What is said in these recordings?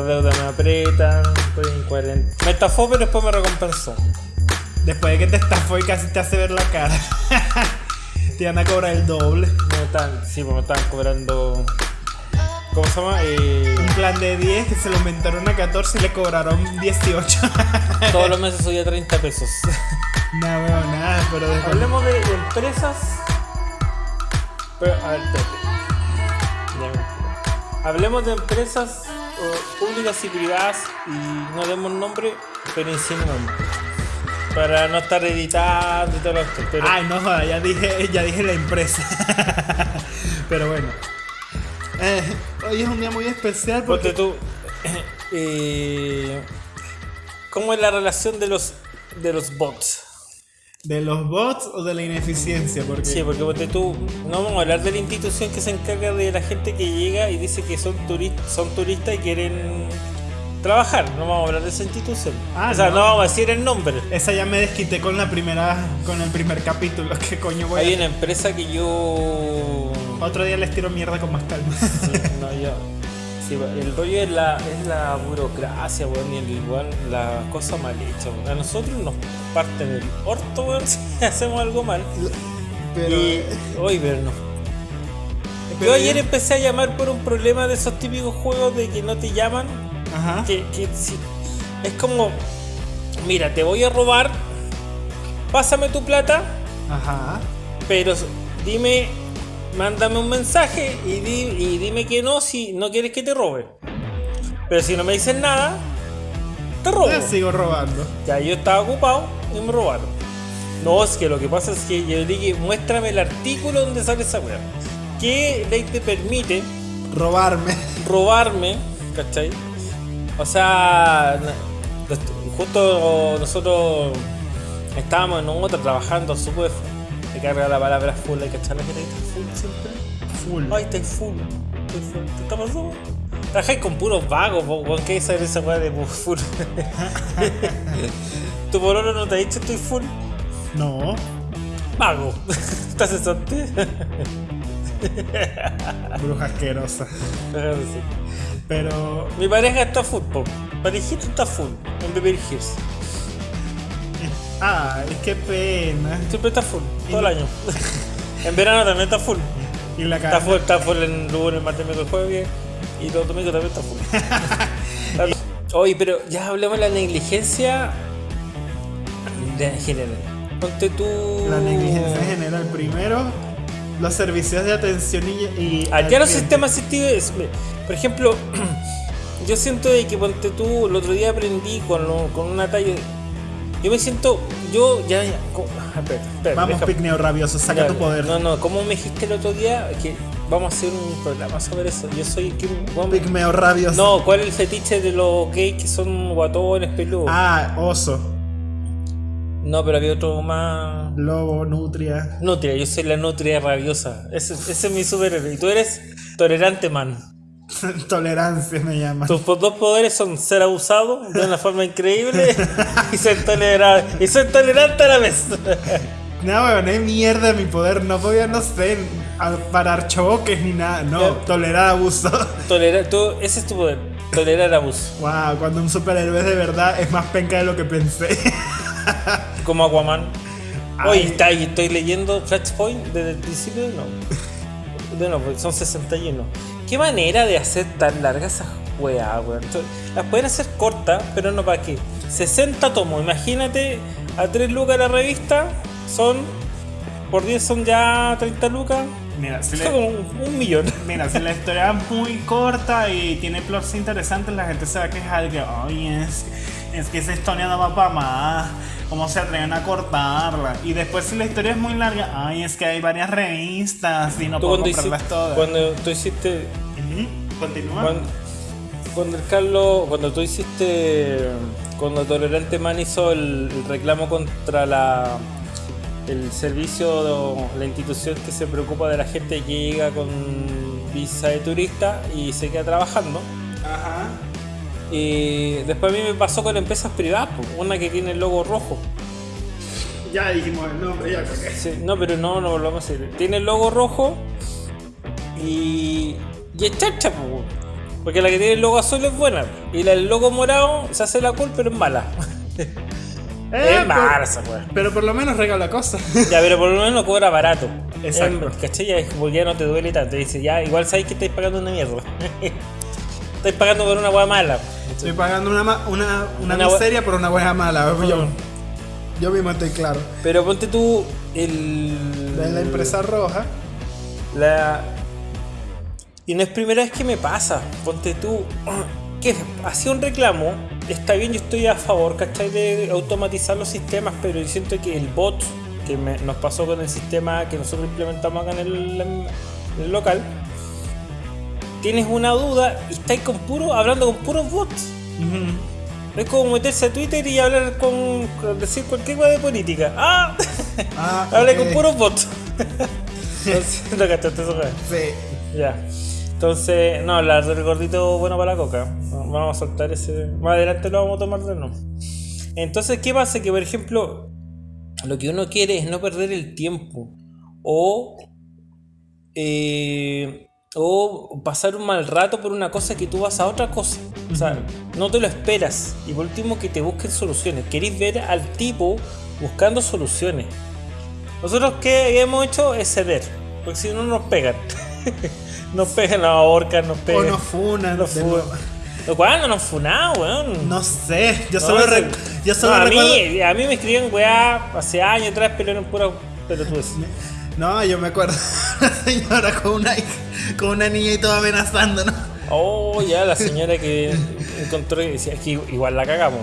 las deudas me aprietan, estoy en 40. Me estafó, pero después me recompensó. Después de que te estafó y casi te hace ver la cara. te van a cobrar el doble. Me están, sí, pues me están cobrando. ¿Cómo se llama? Eh, Un plan de 10 que se lo aumentaron a 14 y le cobraron 18. todos los meses subía 30 pesos. no veo nada, pero después. Hablemos de empresas. Pero, a ver, espérate. Hablemos de empresas públicas y privadas y no demos nombre, pero insinuamos. Para no estar editando y todo lo que. Pero Ay, no ya dije, ya dije la empresa. pero bueno. Eh, hoy es un día muy especial ponte porque. tú. eh, ¿Cómo es la relación de los de los bots? ¿De los bots o de la ineficiencia? Porque. Sí, porque ponte tú, no vamos a hablar de la institución que se encarga de la gente que llega y dice que son turistas, son turistas y quieren trabajar. No vamos a hablar de esa institución. Ah, o sea, no. no. vamos a decir el nombre. Esa ya me desquité con la primera. con el primer capítulo. ¿Qué coño voy Hay una empresa que yo. Otro día les tiro mierda con más calma. Sí, no, yo. Sí, el rollo es la, es la burocracia, weón, y el igual la cosa mal hecha, weón. A nosotros nos parten el orto, weón, si hacemos algo mal. Pero. Y hoy ver no. pero Yo ayer empecé a llamar por un problema de esos típicos juegos de que no te llaman. Ajá. Que, que si- es como, mira, te voy a robar, pásame tu plata, Ajá. pero dime, mándame un mensaje y, di- y dime que no si no quieres que te robe. Pero si no me dices nada, te robo. Yo sigo robando. Ya yo estaba ocupado y me robaron. No, es que lo que pasa es que yo dije, muéstrame el artículo donde sale esa weá. ¿Qué ley te permite Robarme. robarme? ¿Cachai? O sea, justo nosotros estábamos en otra trabajando súper. Me carga la palabra full, hay siempre. Full. Ay, estoy full. Estoy full. ¿Qué está pasando? Trabajáis con puros vagos, weón. ¿Qué es esa- weá de full? ¿Tu pololo no te ha dicho estoy full? No. Vago. ¿Estás cesante? Bruja asquerosa. Pero. Mi pareja está full, po. Parejito está full. En Beverly Hills. Ay, qué pena. Siempre está full, todo el año. en verano también está full. Y la Está full, está full en lunes, martes, miércoles, jueves. Y los domingos también está full. Oye, pero ya hablamos de la negligencia de general. Ponte tú. La negligencia general. Primero, los servicios de atención y. y al Allá los cliente. sistemas asistidos, por ejemplo, yo siento de que ponte tú, el otro día aprendí con, lo- con una talla. Yo me siento, yo ya. ya co- ah, espera, espera, Vamos, picneo rabioso, saca tu poder. No, no, como me dijiste el otro día que vamos a hacer un programa sobre eso. Yo soy. ¿qué- cómo- Pigmeo rabioso. No, ¿cuál es el fetiche de los gays que son guatones, peludos? Ah, oso. No, pero había otro más. Lobo, nutria. Nutria, yo soy la nutria rabiosa. Ese, ese es mi superhéroe. Y tú eres tolerante man. Tolerancia me llama. Tus dos poderes son ser abusado de una forma increíble y ser tolerante. Y ser tolerante a la vez. No, weón, es mierda mi poder. No voy a, no sé, parar choques ni nada. No, tolerar abuso. Tolerar, tú, ese es tu poder. Tolerar abuso. wow, cuando un superhéroe es de verdad es más penca de lo que pensé. Como Aquaman. Hoy está, estoy leyendo Flashpoint desde el principio. No. De no, porque son 61. ¿Qué manera de hacer tan largas esas weas, weón? Las pueden hacer cortas, pero no para qué. 60 tomos, imagínate a 3 lucas la revista, son. Por 10 son ya 30 lucas. Mira, le- como un, millón. Mira, si la historia es muy corta y tiene plots interesantes, la gente se va a quejar de que, oye, es, es que esa historia no va para más. ¿Cómo se atreven a cortarla? Y después, si la historia es muy larga, ay, es que hay varias revistas y no puedo cuando hiciste, comprarlas todas. cuando tú hiciste Ujú, Continúa. Cuando, cuando el Carlos, cuando tú hiciste, cuando Tolerante Man hizo el, el reclamo contra la el servicio, la institución que se preocupa de la gente que llega con visa de turista y se queda trabajando. Ajá. Y después a mí me pasó con empresas privadas, una que tiene el logo rojo. Ya dijimos el nombre, ya. Sí, no, pero no, no volvamos a decir. Tiene el logo rojo y Y es chacha, po. Porque la que tiene el logo azul es buena. Y la del logo morado se hace la cool, pero es mala. Eh, es weá. pero, pero por lo menos regala cosas. Ya, pero por lo menos cobra barato. Exacto. ¿Cachai? Ya, como ya no te duele tanto. Dice, ya, igual sabéis que estáis pagando una mierda. estáis pagando por una weá mala. Estoy pagando una, una, una, Una miseria por una buena mala. Yo, yo mismo estoy claro. Pero ponte tú el. La, la empresa roja. La... Y no es primera vez que me pasa. Ponte tú. Que hacía un reclamo. Está bien, yo estoy a favor, ¿cachai? De automatizar los sistemas, pero yo siento que el bot que me- nos pasó con el sistema que nosotros implementamos acá en el, en el local. Tienes una duda y estáis con puro, hablando con puros bots. Es como meterse a Twitter y hablar con. decir cualquier cosa de política. ¡Ah! Ah, Hablé con puros bots. no cachaste eso. Sí. Ya. Entonces, no, la del gordito bueno para la coca. Vamos a soltar ese. Más adelante lo vamos a tomar de nuevo. Entonces, ¿qué pasa? Que por ejemplo, lo que uno quiere es no perder el tiempo. O. eh, o pasar un mal rato por una cosa que tú vas a otra cosa. O sea, no te lo esperas. Y por último, que te busquen soluciones. Queréis ver al tipo buscando soluciones. Nosotros que hemos hecho es ceder. Porque si no nos pegan. nos pegan, nos ahorcan, nos O pegan. nos funan. Nos funan. Lo cual no nos funado, weón. No sé. Yo No, solo, yo solo No, a, recuerdo. mí, a mí me escribían weá hace años atrás, pero eran pura pelotudes. No, yo me acuerdo. La señora con una, con una niña y todo amenazando, ¿no? Oh, ya, la señora que encontró y decía, es que igual la cagamos.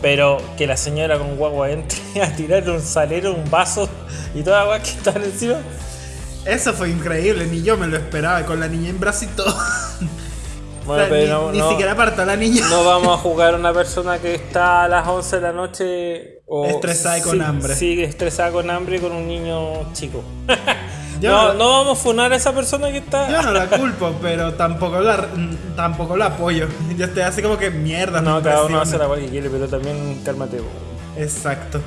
Pero que la señora con guagua entre a tirar un salero, un vaso y toda weá que estaban encima. Eso fue increíble, ni yo me lo esperaba, con la niña en brazo y todo. Bueno, O sea, pero ni, no, ni no- siquiera apartó a la niña. no vamos a jugar a una persona que está a las 11 de la noche o Estresada y con hambre. Sí, estresada con hambre con un niño chico. No, no- vamos a funar a esa persona que está. Yo no la culpo, pero tampoco la, tampoco la apoyo. Yo estoy así como que mierda. No, cada uno hace la cual que quiere, pero también cálmate. Exacto.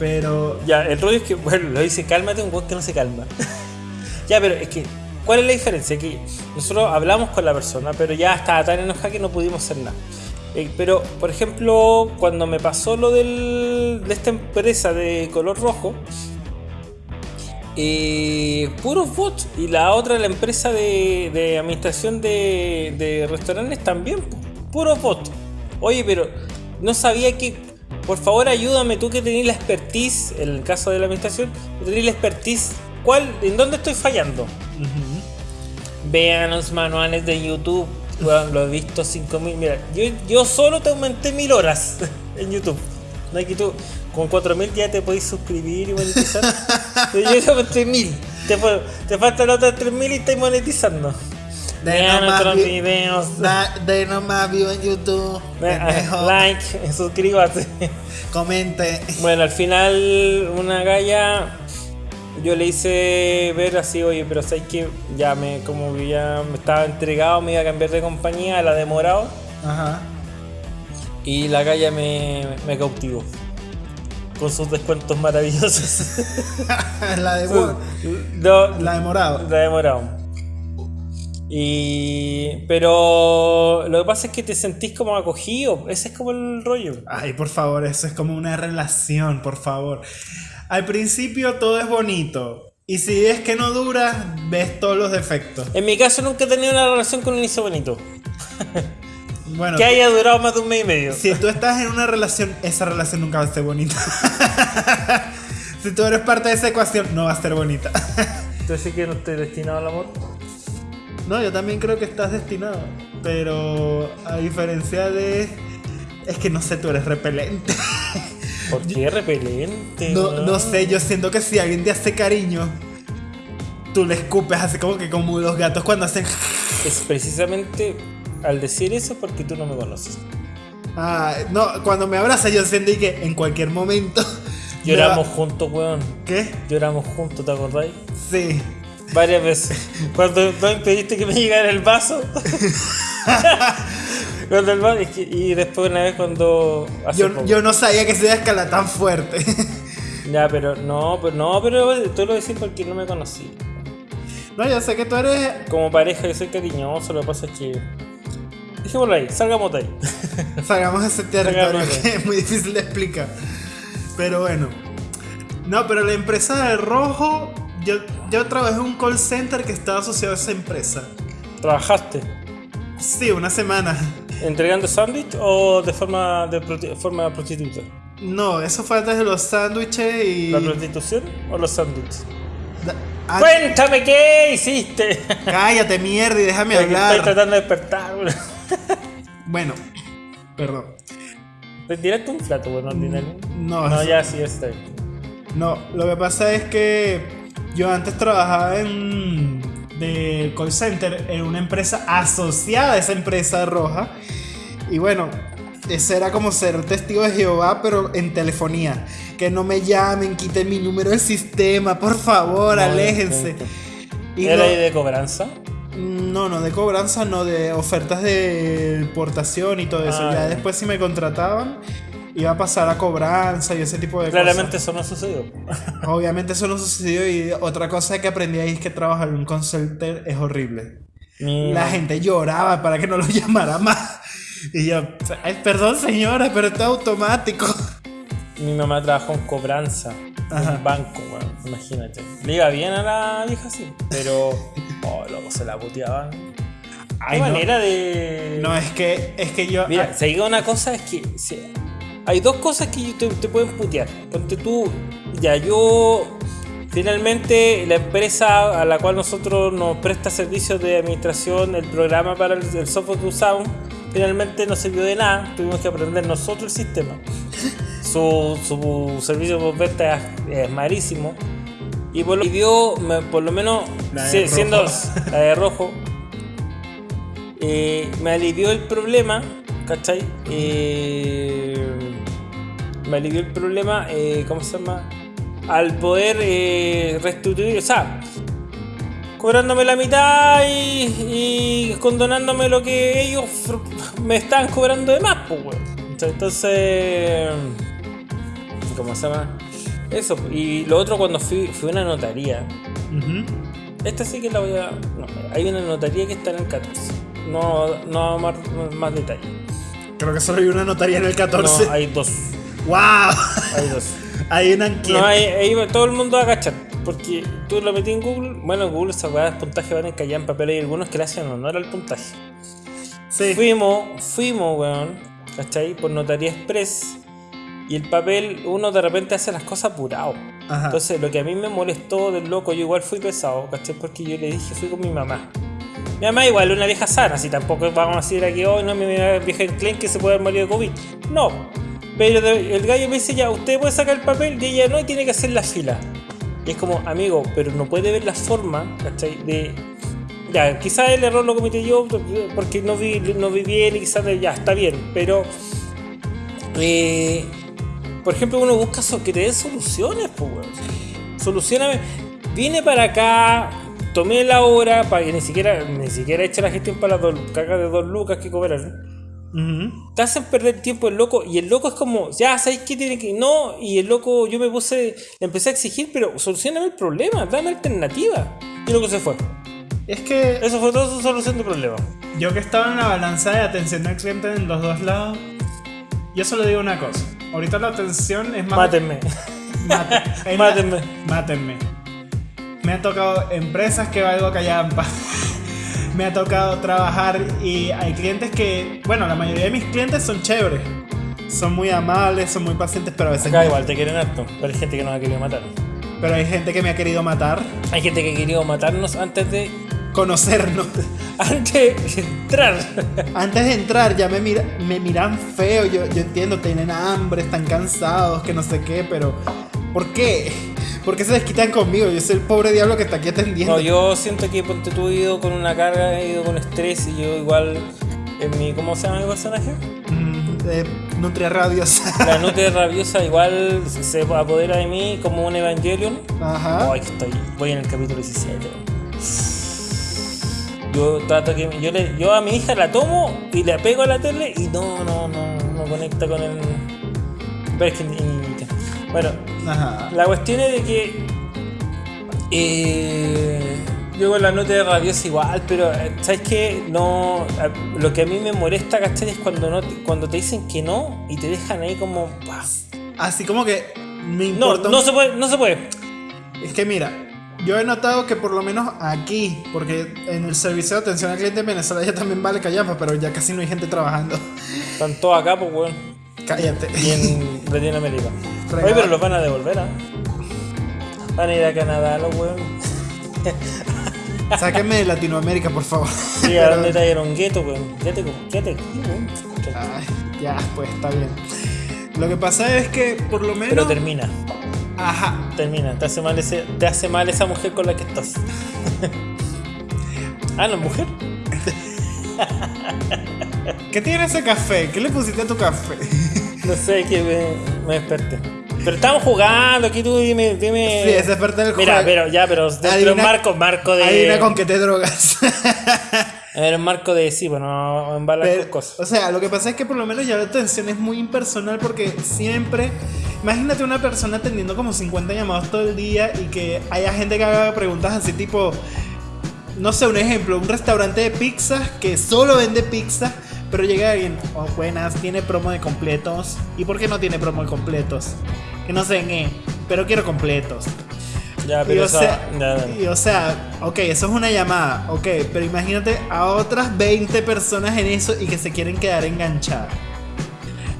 Pero Ya, el rollo es que, bueno, lo dice cálmate, un weón que no se calma. ya, pero es que, ¿cuál es la diferencia? Que nosotros hablamos con la persona, pero ya estaba tan enojada que no pudimos hacer nada. Eh, pero, por ejemplo, cuando me pasó lo del, de esta empresa de color rojo, eh, puros bots. Y la otra, la empresa de, administración de, restaurantes también, pu- puros bots. Oye, pero no sabía que. Por favor, ayúdame, tú que tenés la expertise, en el caso de la administración, tenés la expertise, ¿cuál, ¿en dónde estoy fallando? Vean los manuales de YouTube. Weón, lo he visto 5000. Mira, yo, yo solo te aumenté mil horas en YouTube. No hay que tú. Con 4000 ya te podéis suscribir y monetizar. Yo te aumenté mil. Te, fa- te faltan otras 3000 y estás monetizando. de Vean nuestros vi- videos. da- de nomás vivo en YouTube. Pendejo. like, suscríbase. Comente. Bueno, al final una galla yo le hice ver así, oye, pero sabes que ya me como que ya me estaba entregado, me iba a cambiar de compañía a la de Morado Ajá. y la galla me, me cautivó con sus descuentos maravillosos. la de. No, La de morado. la de Morado. Y pero lo que pasa es que te sentís como acogido, ese es como el rollo. Ay, por favor, eso es como una relación, por favor. Al principio todo es bonito. Y si es que no dura, ves todos los defectos. En mi caso nunca he tenido una relación con un inicio bonito. Bueno, Que haya durado más de un mes y medio. si tú estás en una relación, esa relación nunca va a ser bonita. si tú eres parte de esa ecuación, no va a ser bonita. Entonces sí que no estoy destinado al amor. No, yo también creo que estás destinado. Pero a diferencia de. Es que no sé, tú eres repelente. ¿Por qué repelente? No, no sé, yo siento que si alguien te hace cariño, tú le escupes así como que como los gatos cuando hacen. Es precisamente al decir eso porque tú no me conoces. Ah, no, cuando me abraza yo siento que en cualquier momento. me Lloramos va- juntos, weón. ¿Qué? Lloramos juntos, ¿te acordáis? Sí. Varias veces. Cuando no impediste que me llegara el vaso. cuando el y después una vez cuando. hace Yo, poco. yo no sabía que se iba a escalar tan fuerte. Ya, pero no, pero no, pero tú lo decís porque no me conocí. No, yo sé que tú eres. Como pareja yo soy cariñoso, lo que pasa es que... Dejémoslo ahí, salgamos de ahí. Salgamos de ese territorio que es muy difícil de explicar. Pero bueno. No, pero la empresa de rojo. Yo, yo trabajé en un call center que estaba asociado a esa empresa. ¿Trabajaste Sí, una semana. Entregando sándwich o de forma de forma prostituta? No, eso fue antes de los sándwiches y. ¿La prostitución o los sándwiches? Ah, Cuéntame qué hiciste. Cállate, mierda, y déjame Estoy hablar. tratando de despertar. Bueno, perdón. ¿Te tiraste un plato, bueno, ordinario? No, No, eso- ya sí, está bien. No, lo que pasa es que yo antes trabajaba en de call center en una empresa asociada a esa empresa roja. Y bueno, ese era como ser testigo de Jehová, pero en telefonía. Que no me llamen, quiten mi número del sistema, por favor, No, aléjense. no, Y ¿Era no, de cobranza? no, no, de cobranza, no, de ofertas de portación y todo eso. Ah, ya. después si me contrataban, iba a pasar a cobranza y ese tipo de cosas. Claramente eso no sucedió. Obviamente eso no sucedió y otra cosa que aprendí ahí es que trabajar en un call center es horrible. Mi, La gente lloraba para que no lo llamara más. Y yo, "Ay, perdón señora, pero esto es automático. mi mamá trabajó en cobranza. Ajá. En un banco, weón. Imagínate. Le iba bien a la vieja, sí. Pero. Oh, luego se la puteaban. Ay, Qué no. manera de. No, es que, es que yo... Mira, ah, se diga una cosa es que hay dos cosas que te, te pueden putear. Ponte tú, ya yo finalmente la empresa a la cual nosotros nos presta servicios de administración, el programa para el, el software que usamos, finalmente no sirvió de nada. Tuvimos que aprender nosotros el sistema. Su, su servicio por venta es, es malísimo. Y por lo, dio, por lo menos si- siendo la de rojo, eh, me alivió el problema, ¿cachai? Eh, me alivió el problema, eh, ¿cómo se llama? Al poder eh, restituir, o sea, cobrándome la mitad y, y condonándome lo que ellos me estaban cobrando de más, pues, weón. Entonces, ¿cómo se llama? Eso, y lo otro cuando fui, fui a una notaría, esta sí que la voy a. No, hay una notaría que está en el 14. No, no más, más detalle. Creo que solo hay una notaría en el 14. No, hay dos. ¡Wow! Hay dos. Hay una enquete. No, ahí, ahí va- todo el mundo va a cachar. Porque tú lo metí en Google. Bueno, en Google esas weas de puntaje van encalladas en papel. Hay algunos que le hacen honor al puntaje. Sí. Fuimos, fuimos, weón. ¿Cachai? Por Notaría Express. Y el papel, uno de repente hace las cosas apurado. Ajá. Entonces, lo que a mí me molestó del loco, yo igual fui pesado, ¿cachai? Porque yo le dije, fui con mi mamá. Mi mamá igual es una vieja sana, si tampoco vamos a decir aquí, hoy no, mi vieja enclen que se puede haber morido de COVID. No. Pero el gallo me dice, ya, usted puede sacar el papel y ella no, y tiene que hacer la fila. Y es como, amigo, pero no puede ver la forma, ¿cachai? De... Ya, quizás el error lo cometí yo porque no vi, no vi bien y quizás ya, está bien, pero... eh, por ejemplo, uno busca so- que te den soluciones, pues. Solucioname. Vine para acá, tomé la hora para que ni siquiera, ni siquiera eche la gestión para las dos cagas de dos lucas que cobrar. Ujú. Te hacen perder tiempo el loco y el loco es como, ya, ¿sabes qué tiene que.? No, y el loco, yo me puse, le empecé a exigir, pero solucioname el problema, dame alternativa. Y el loco se fue. Es que Eso fue toda su solución de problema. yo que estaba en la balanza de atención al cliente en los dos lados, yo solo digo una cosa. Ahorita la atención es más... Mátenme. La- Mátenme. Mátenme. Me han tocado empresas que valgo callampa. Me ha tocado trabajar y hay clientes que, bueno, la mayoría de mis clientes son chéveres. Son muy amables, son muy pacientes, pero a veces... Acá igual te quieren harto, pero hay gente que nos ha querido matar. Pero hay gente que me ha querido matar, Hay gente que ha querido matarnos antes de. conocernos. antes de entrar. Antes de entrar ya me, mira, me miran feo, yo, yo entiendo, tienen hambre, están cansados, que no sé qué, pero ¿por qué? ¿Por qué se desquitan conmigo? Yo soy el pobre diablo que está aquí atendiendo. No, yo siento que ponte tú he ido con una carga, he ido con estrés y yo igual en mi. ¿Cómo se llama mi personaje? Mm, eh, nutria rabiosa. La nutria rabiosa igual se- apodera de mí como un Evangelion. Ajá. Estoy. Voy en el capítulo 17. Yo trato que. Yo, le, yo a mi hija la tomo y le pego a la tele y no, no, no, no conecta con el. Pero es que. Bueno, Ajá. la cuestión es de que. eh, Yo con la nota de rabiosa igual, pero eh, ¿sabes qué? No, eh, lo que a mí me molesta, ¿cachai? Es cuando, no, cuando te dicen que no y te dejan ahí como... "Bah". Así como que me No, importa. no se puede, no se puede. Es que mira, yo he notado que por lo menos aquí, porque en el servicio de atención al cliente en Venezuela ya también vale callapa, pero ya casi no hay gente trabajando. Están todos acá, pues, weón. Cállate. Y en Latinoamérica. Oye, pero los van a devolver, ¿ah? Van a ir a Canadá, los weón. Sáquenme de Latinoamérica, por favor. Sí, a dónde trajeron gueto, weón. Quédate, quédate ya, pues está bien. Lo que pasa es que por lo menos. Pero termina, Ajá. termina. Te hace mal, ese, te hace mal esa mujer con la que estás. ah, no, mujer. ¿Qué tiene ese café? ¿Qué le pusiste a tu café? No sé, que me, me desperté. Pero estamos jugando aquí, tú dime, dime. Sí, esa es parte del Mira, juego. pero ya, pero dentro un marco, marco de. Adivina con qué te drogas. A ver, un marco de sí, bueno, en balas cosas. o sea, lo que pasa es que por lo menos ya la atención es muy impersonal porque siempre. Imagínate una persona atendiendo como 50 llamados todo el día y que haya gente que haga preguntas así tipo. No sé, un ejemplo, un restaurante de pizzas que solo vende pizza, pero llega alguien, oh, buenas, tiene promo de completos. ¿Y por qué no tiene promo de completos? Que no sé en qué, pero quiero completos. Ya, Y pero o, esa- sea, ya, y o sea, ok, eso es una llamada, ok, pero imagínate a otras 20 personas en eso y que se quieren quedar enganchadas.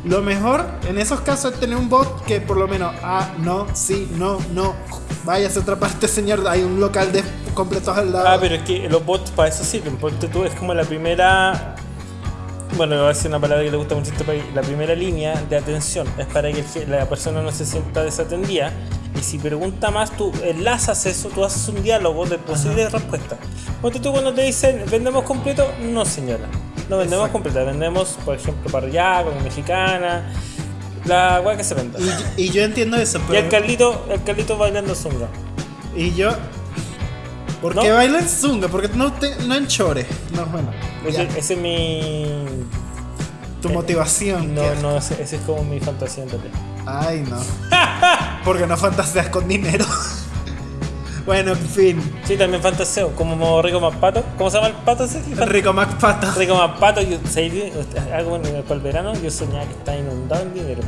Lo mejor en esos casos es tener un bot que por lo menos, ah, no, sí, no, no, váyase a otra parte, señor, hay un local de completos al lado. Ah, pero es que los bots para eso sirven. Ponte tú, es como la primera. Bueno, voy a decir una palabra que le gusta mucho este país. La primera línea de atención es para que la persona no se sienta desatendida. Y si pregunta más, tú enlazas eso, tú haces un diálogo de posibles respuestas. Ponte tú cuando te dicen, ¿vendemos completo? No, señora. No vendemos Exacto. completo. Vendemos, por ejemplo, parrillada, con mexicana. La weá que se venda. Y, yo- y yo entiendo eso, Y pero... el Carlito, el Carlito bailando zunga. Y yo... ¿Por ¿No? qué baila en zunga? Porque no, te- no en chores. No, bueno. Ese, ese es mi. tu motivación. No, no, ese, ese es como mi fantasía en realidad. Ay, no. Porque no fantaseas con dinero. bueno, en fin. Sí, también fantaseo, como Rico Más Pato. ¿Cómo se llama el pato ese? Rico MacPato. Rico Más Pato, yo, algo en el, para el verano, yo soñaba que estaba inundado en dinero.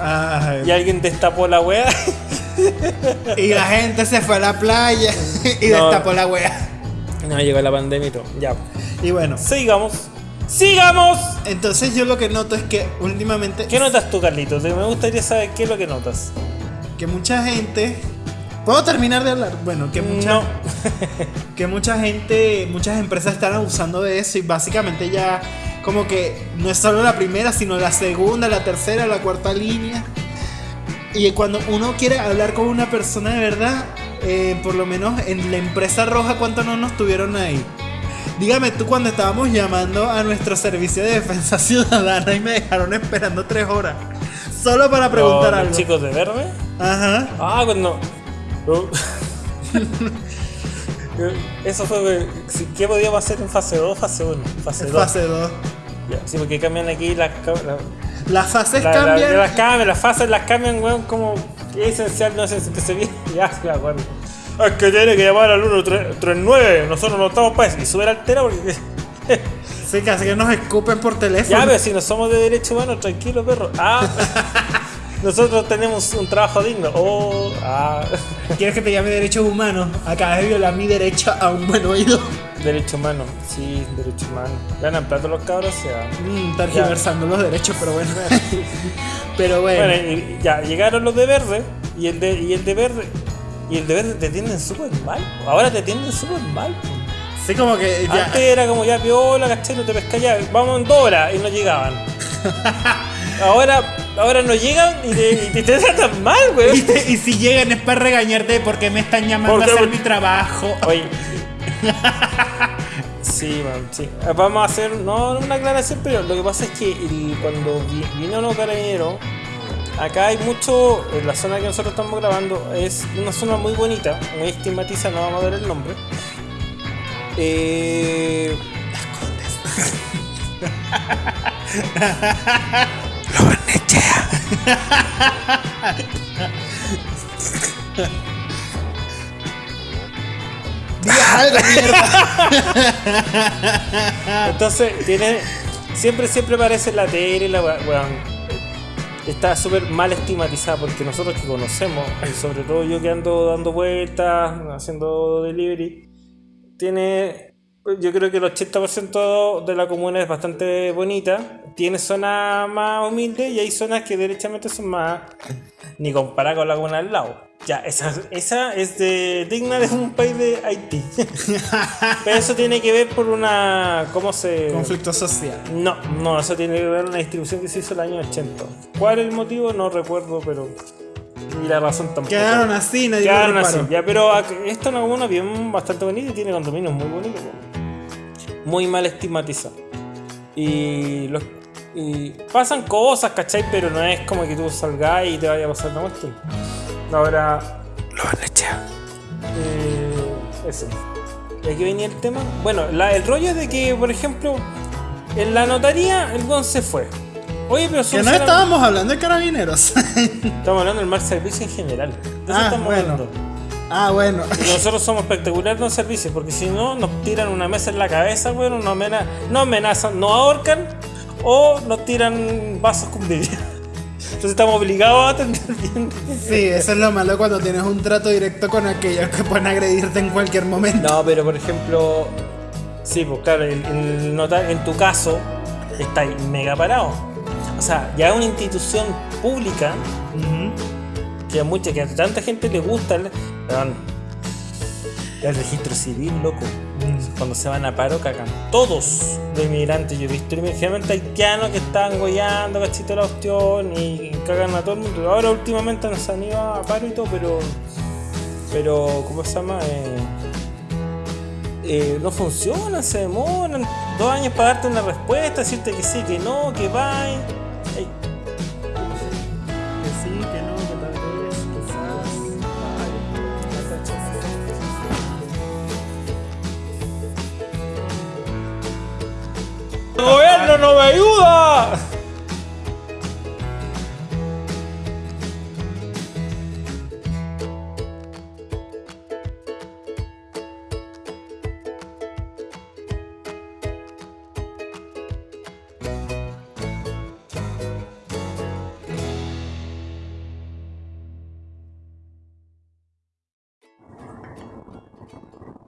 Ay, Y alguien destapó la wea. y la gente se fue a la playa y No. destapó la wea. No, llegó la pandemia y todo. Ya. Y bueno, Sigamos. ¡Sigamos! entonces yo lo que noto es que últimamente ¿Qué notas tú, Carlitos? Me gustaría saber qué es lo que notas. que mucha gente ¿Puedo terminar de hablar? Bueno, que mucha, No. que mucha gente, muchas empresas están abusando de eso y básicamente ya como que no es solo la primera, sino la segunda, la tercera, la cuarta línea. Y cuando uno quiere hablar con una persona de verdad, eh, por lo menos en la empresa roja, ¿cuánto no nos tuvieron ahí? Dígame tú cuando estábamos llamando a nuestro servicio de defensa ciudadana y me dejaron esperando tres horas. Solo para preguntar Los algo. chicos de verde. Ajá. Ah, cuando. Oh. Eso fue. sí, ¿Qué podíamos hacer en fase 2 fase 1? Fase 2. Fase 2. Sí, porque cambian aquí las. la- Las fases la- la- cambian. las cambian, las fases las cambian, weón, como. Es esencial, no es esencial que se viene. Ya, acuerdo. Es que tiene que llamar al 139. Nosotros no estamos para eso. Y sube altera porque. Sí, casi que nos escupen por teléfono. Ya, pero si no somos de derecho humano, tranquilo, perro. Ah, nosotros tenemos un trabajo digno. Oh, ah, ¿Quieres que te llame derechos humanos? Acabas de violar mi derecho a un buen oído. Derecho humano. Sí, derecho humano. Ganan plato los cabros, o sea. Mm, los derechos, pero bueno. pero bueno. Bueno, y ya llegaron los de verde y el de, y el de verde. Y el de verde te tienden súper mal. Ahora te tienden súper mal. sí, como que ya. Antes era como ya piola, ¿cachai? No te pesca ya. Vamos en dos horas y no llegaban. ahora, ahora no llegan y te, y te, te tratan mal, Y, güey. te- y si llegan es para regañarte porque me están llamando Porque- a hacer mi trabajo. Oye. Sí, man, sí. Eh, Vamos a hacer, no una aclaración, pero lo que pasa es que el- cuando vi- vino los carabineros, acá hay mucho, en la zona que nosotros estamos grabando, es una zona muy bonita, muy estigmatizada, no vamos a dar el nombre. Eh, Entonces, tiene. Siempre, siempre parece la tele, la weón. Está súper mal estigmatizada porque nosotros que conocemos, y sobre todo yo que ando dando vueltas, haciendo delivery, tiene. Yo creo que el 80% de la comuna es bastante bonita. Tiene zonas más humildes y hay zonas que derechamente son más. Ni comparada con la comuna al lado. Ya, esa, esa es de, digna de un país de Haití. Pero eso tiene que ver por una. ¿Cómo se.? Conflicto social. No, no, eso tiene que ver con una distribución que se hizo el año 80. ¿Cuál es el motivo? No recuerdo, pero. Y la razón tampoco. Quedaron así, nadie Quedaron así. Ya, pero esto es una bien bastante bonita y tiene condominios muy bonitos. Muy mal estigmatizado. Y, los, y pasan cosas, ¿cachai? Pero no es como que tú salgas y te vaya a pasar la cuestión. Ahora. Lo eh, Eso. ¿Y aquí venía el tema? Bueno, la- el rollo es de que, por ejemplo, en la notaría el gon se fue. Oye, pero Que no solamente- estábamos hablando de carabineros. Estamos hablando del mal servicio en general. De eso Ah, estamos bueno. hablando. ah, bueno. Y nosotros somos espectaculares en servicios, porque si no, nos tiran una mesa en la cabeza, bueno, nos, amena- nos amenazan, nos ahorcan o nos tiran vasos con vidrio. Entonces estamos obligados a atender bien. Sí, eso es lo malo cuando tienes un trato directo con aquellos que pueden agredirte en cualquier momento. No, pero por ejemplo, sí, pues claro, el, el notar- en tu caso, está ahí mega parado. O sea, ya es una institución pública que a mucha, que a tanta gente le gusta el, weón, el registro civil, loco. Cuando se van a paro, cagan. Todos los inmigrantes, yo he visto generalmente haitianos que están gollando, cachito la opción y cagan a todo el mundo. Ahora últimamente nos han ido a paro y todo, pero. Pero, ¿cómo se llama? Eh, eh, no funcionan, se demoran dos años para darte una respuesta, decirte que sí, que no, que va. ¡El gobierno no me ayuda!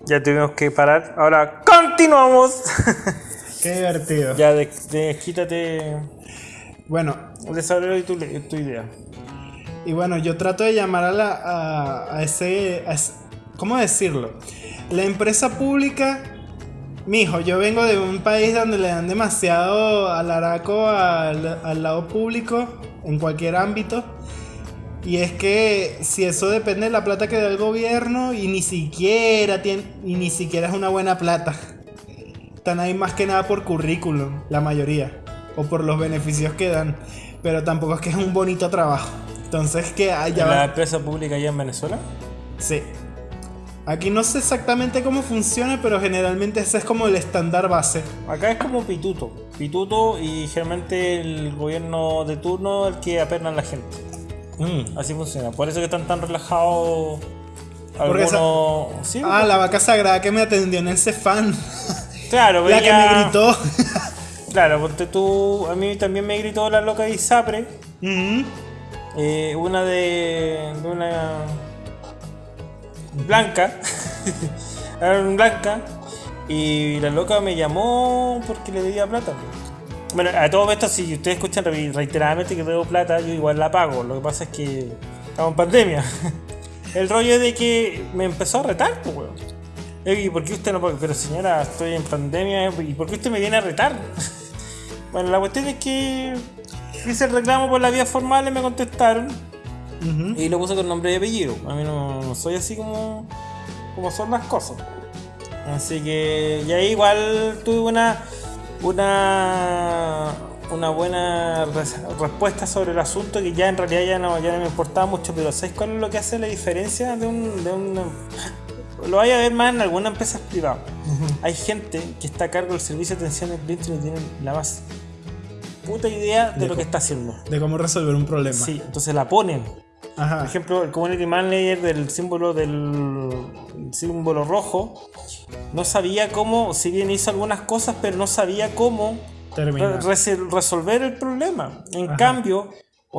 Ya tuvimos que parar. Ahora continuamos. Qué divertido. ya, de, de- quítate. Bueno, Desarrolla tu, tu idea. y bueno, yo trato de llamar a, la, a, a ese, a ese- ¿Cómo decirlo? La empresa pública. Mijo, yo vengo de un país donde le dan demasiado alaraco al, al lado público en cualquier ámbito. Y es que si eso depende de la plata que da el gobierno y ni siquiera tiene, y ni siquiera es una buena plata. Están ahí más que nada por currículum, la mayoría. O por los beneficios que dan. Pero tampoco es que es un bonito trabajo. Entonces que allá ¿En la empresa pública allá en Venezuela? Sí. Aquí no sé exactamente cómo funciona, pero generalmente ese es como el estándar base. Acá es como pituto. Pituto y generalmente el gobierno de turno el que aperna a la gente. Así funciona. Por eso que están tan relajados esa- algunos... Sí, Ah, la vaca sagrada que me atendió en el Cefán. claro, La que me gritó. Claro, porque tú... A mí también me gritó la loca de Isapre. Eh, una de, de una blanca, blanca, y la loca me llamó porque le debía plata. Bueno, a todo esto, si ustedes escuchan re- reiteradamente que debo plata, yo igual la pago. Lo que pasa es que estamos en pandemia. El rollo es de que me empezó a retar, pues, weón. Eh, ¿Y por qué usted no paga? Pero señora, estoy en pandemia, ¿y por qué usted me viene a retar? Bueno, la cuestión es que hice el reclamo por la vía formal y me contestaron. Y lo puse con nombre y apellido. A mí no, no soy así como, como son las cosas. Así que y ahí igual tuve una una una buena res- respuesta sobre el asunto que ya en realidad ya no, ya no me importaba mucho, pero ¿sabes cuál es lo que hace la diferencia de un, de un lo vaya a ver más en algunas empresas privadas? Hay gente que está a cargo del servicio de atención al cliente y no tienen la más puta idea de, De lo que está haciendo. De cómo resolver un problema. Sí, entonces la ponen. Por Ajá. ejemplo, el community manager del símbolo del símbolo rojo no sabía cómo, si bien hizo algunas cosas, pero no sabía cómo re- resolver el problema. En Ajá. cambio,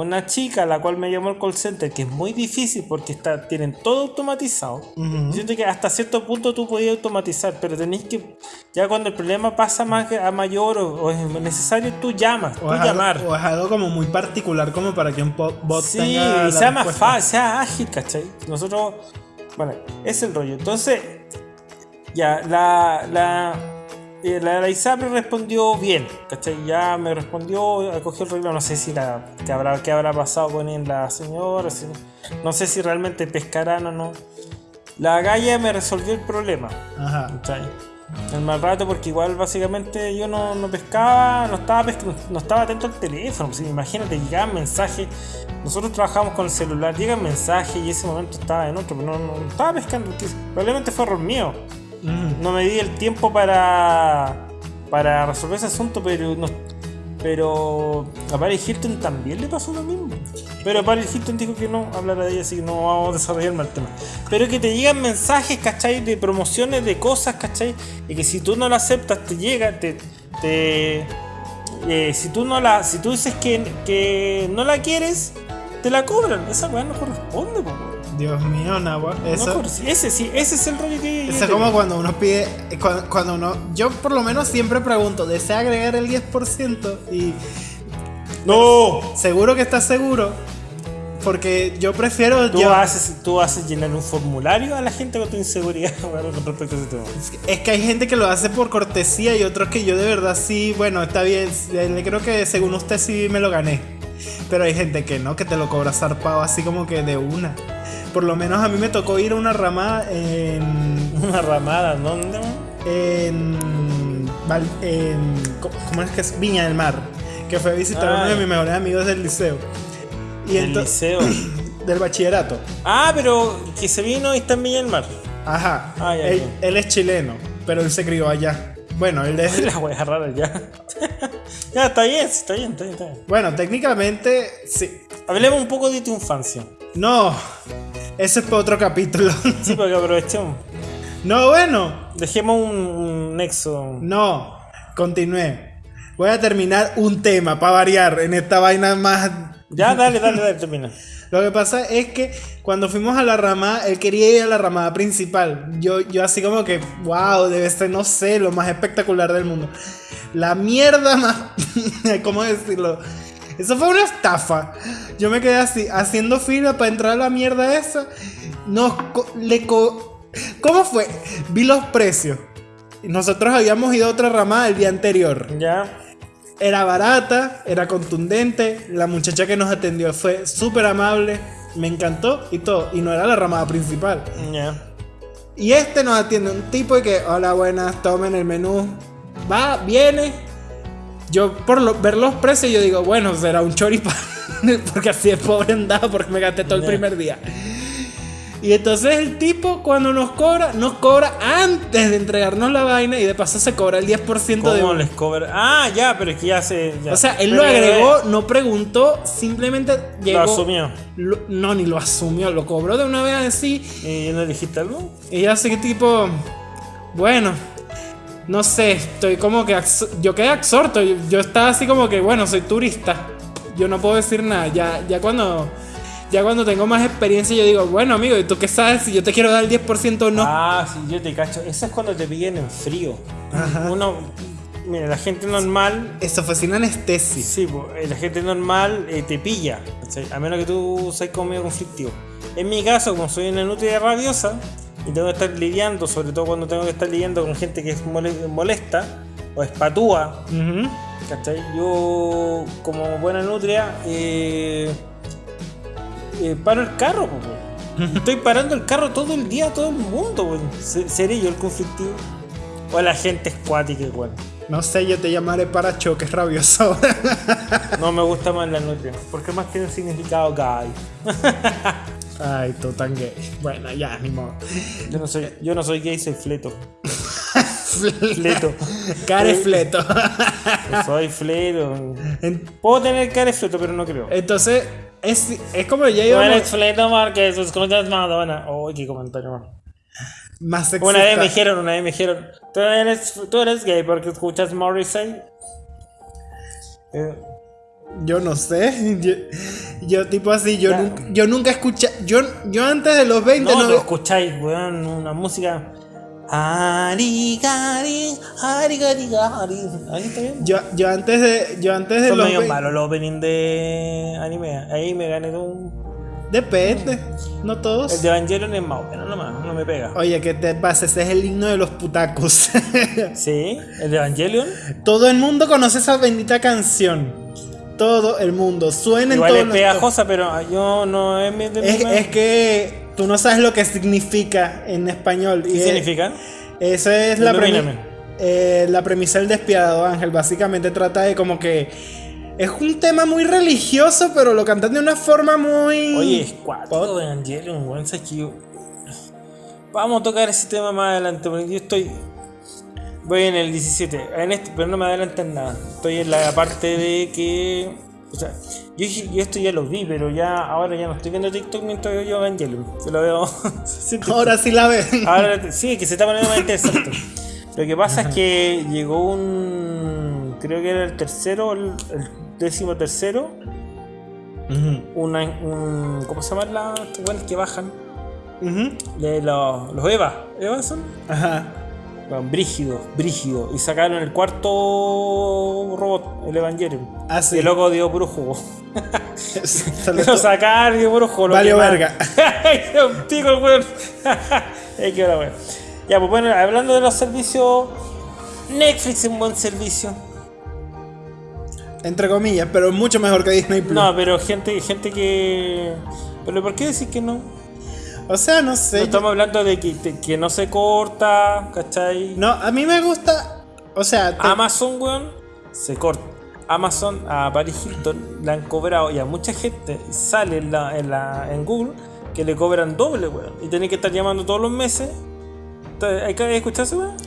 una chica a la cual me llamó el call center, que es muy difícil porque está, tienen todo automatizado. Siento que hasta cierto punto tú podías automatizar, pero tenéis que, ya cuando el problema pasa más a mayor o, o es necesario, tú llamas, tú O es, algo, llamar. o es algo como muy particular como para que un bot Sí, tenga y sea más fácil, sea ágil, ¿cachai? Nosotros, bueno, es el rollo. Entonces, ya, la, la, la, la ISAPRE respondió bien, ¿cachai? Ya me respondió, acogió el reclamo, no sé si la, qué habrá, qué habrá pasado con él, la señora, si- no sé si realmente pescarán o no. La galla me resolvió el problema, Ajá. ¿cachai? El mal rato porque igual básicamente yo no, no pescaba, no estaba, pesca- no, no estaba atento al teléfono. pues, imagínate, llegaban mensajes. Nosotros trabajamos con el celular, llegan mensajes y ese momento estaba en otro, pero no, no estaba pescando. Probablemente fue error mío. Ujú. No me di el tiempo para, para resolver ese asunto, pero no, pero a Paris Hilton también le pasó lo mismo. Pero Paris Hilton dijo que no hablara de ella, así que no vamos a desarrollar más el tema. Pero que te llegan mensajes, ¿cachai? De promociones de cosas, ¿cachai? Y que si tú no lo aceptas, te llega, te. eh, si tú no la. Si tú dices que, que no la quieres, te la cobran. Esa weá no corresponde, po, weón. Dios mío, Nahua. Eso, ese sí, ese es el rollo que. yo eso es tengo. como cuando uno pide. Cuando, cuando uno. Yo por lo menos siempre pregunto: ¿desea agregar el 10%? Y ¡No! seguro que estás seguro. Porque yo prefiero. Tú llevar- haces, tú haces llenar un formulario a la gente con tu inseguridad bueno, con respecto a ese tema. Es que hay gente que lo hace por cortesía y otros que yo de verdad sí, bueno, está bien, le creo que según usted sí me lo gané. Pero hay gente que no, que te lo cobra zarpado así como que de una. Por lo menos a mí me tocó ir a una ramada en... Una ramada, ¿dónde? en, ¿Cómo es que es? Viña del Mar. Que fue a visitar a uno de Ay. mis mejores amigos del liceo. Y El ento- liceo. del bachillerato. Ah, pero que se vino y está en Villa del Mar. Ajá. Ah, él, es chileno, pero él se crió allá. Bueno, él es... La wea rara ya. ya, está bien, está bien, está bien, está bien. Bueno, técnicamente, sí. Hablemos un poco de tu infancia. No, ese es para otro capítulo. Sí, para que aprovechemos. no, bueno, Dejemos un, un nexo. no, continué. Voy a terminar un tema para variar en esta vaina más. Ya, dale, dale, dale, termina. Lo que pasa es que cuando fuimos a la ramada, él quería ir a la ramada principal. Yo, yo así como que, wow, debe ser, no sé, lo más espectacular del mundo. La mierda más... ¿Cómo decirlo? Eso fue una estafa. Yo me quedé así, haciendo fila para entrar a la mierda esa. Nos co- le co- ¿Cómo fue? Vi los precios. Nosotros habíamos ido a otra ramada el día anterior. Ya. Era barata, era contundente. La muchacha que nos atendió fue súper amable. Me encantó y todo. Y no era la ramada principal. Ya. Y este nos atiende un tipo y que, hola, buenas, tomen el menú. Va, viene. Yo por lo- ver los precios yo digo, bueno, será un choripán. porque así es pobre andaba porque me gasté todo el Ya. primer día. Y entonces el tipo cuando nos cobra, nos cobra antes de entregarnos la vaina y de paso se cobra el 10% ¿Cómo de... les cobra? Ah, ya, pero es que ya se. ya. O sea, él Pero, lo agregó, no preguntó, simplemente llegó... Lo asumió. Lo- no, ni lo asumió, lo cobró de una vez así ¿Y no dijiste algo? y yo así que tipo, bueno, no sé, estoy como que, yo quedé absorto, yo, yo estaba así como que, bueno, soy turista, yo no puedo decir nada, ya, ya cuando, ya cuando tengo más experiencia yo digo, bueno amigo, ¿y tú qué sabes si yo te quiero dar el 10% o no? Ah, sí, yo te cacho. Eso es cuando te pillan en frío. Uno. Mira, la gente normal. Eso fue sin anestesia. Sí, eh, la gente normal eh, te pilla. A menos que tú seas como medio conflictivo. En mi caso, como soy una nutria rabiosa y tengo que estar lidiando, sobre todo cuando tengo que estar lidiando con gente que es mole- molesta o espatúa, Ujú. ¿cachai? Yo, como buena nutria, eh, eh, paro el carro. Estoy parando el carro todo el día, a todo el mundo, ¿Seré yo el conflictivo? O la gente escuática igual. No sé, yo te llamaré para choques rabioso. No me gusta más la nutria, porque más tiene un significado gay. Ay, tú tan gay. Bueno, ya, ni modo. Yo no soy, yo no soy gay, soy fleto. Fleto. Carefleto. Soy fleto. Puedo tener cara de fleto, pero no creo. Entonces, Es, es como ya Tú íbamos eres Fleto Márquez, escuchas Madonna. Oh, qué comentario más. más sexista. Una vez me dijeron, una vez me dijeron, tú eres, tú eres gay porque escuchas Morrissey. Eh, Yo no sé. Yo, yo tipo así, yo, nunca, yo nunca escuché. Yo, yo antes de los 20 no, no, tú escucháis, weón, una música. Ari. Ahí está bien. yo, yo antes de. Yo antes de Son los medio 20 malos los opening de anime. Ahí me gané un. Depende. No todos. El de Evangelion es más bueno nomás, no me pega. Oye, ¿qué te pasa? Ese es el himno de los putacos. Sí, el de Evangelion. Todo el mundo conoce esa bendita canción. Todo el mundo. Suena en Igual todos es pegajosa, pero yo no es mi. Es, es que tú no sabes lo que significa en español. ¿Qué y es- significa? Esa es la, premi- Ilumíname. eh, la premisa del despiadado ángel. Básicamente trata de como que es un tema muy religioso, pero lo cantan de una forma muy. Oye, es cuatro de Evangelion, weón. ¿sabes que yo- Vamos a tocar ese tema más adelante, porque yo estoy. Voy en el 17, en este, pero no me adelantan nada. Estoy en la parte de que. O sea, yo, esto ya lo vi, pero ya ahora ya no estoy viendo TikTok mientras yo Evangelion. Se lo veo. Ahora sí la ven. Ahora sí, que se está poniendo más interesante. Lo que pasa es que llegó un. Creo que era el tercero, el, el décimo tercero. Una, un, ¿Cómo se llaman las weones que bajan? De los, los Eva. ¿Eva son? Ajá. Bueno, brígido, brígido. Y sacaron el un robot, el Evangelion. Ah, sí. Y el loco dio puro jugo. Lo sacaron dio puro jugo. Valió verga. Un el weón. Ya, pues bueno, hablando de los servicios. Netflix es un buen servicio. Entre comillas, pero mucho mejor que Disney Plus. No, pero gente, gente que. ¿Pero por qué decir que no? O sea, no sé. estamos hablando de que, de que no se corta, ¿cachai? No, a mí me gusta. O sea, te- Amazon, weón, se corta. Amazon a Paris Hilton le han cobrado y a mucha gente sale en, la, en, la, en Google que le cobran doble, weón. Y tienen que estar llamando todos los meses. ¿Hay que escucharse, weón?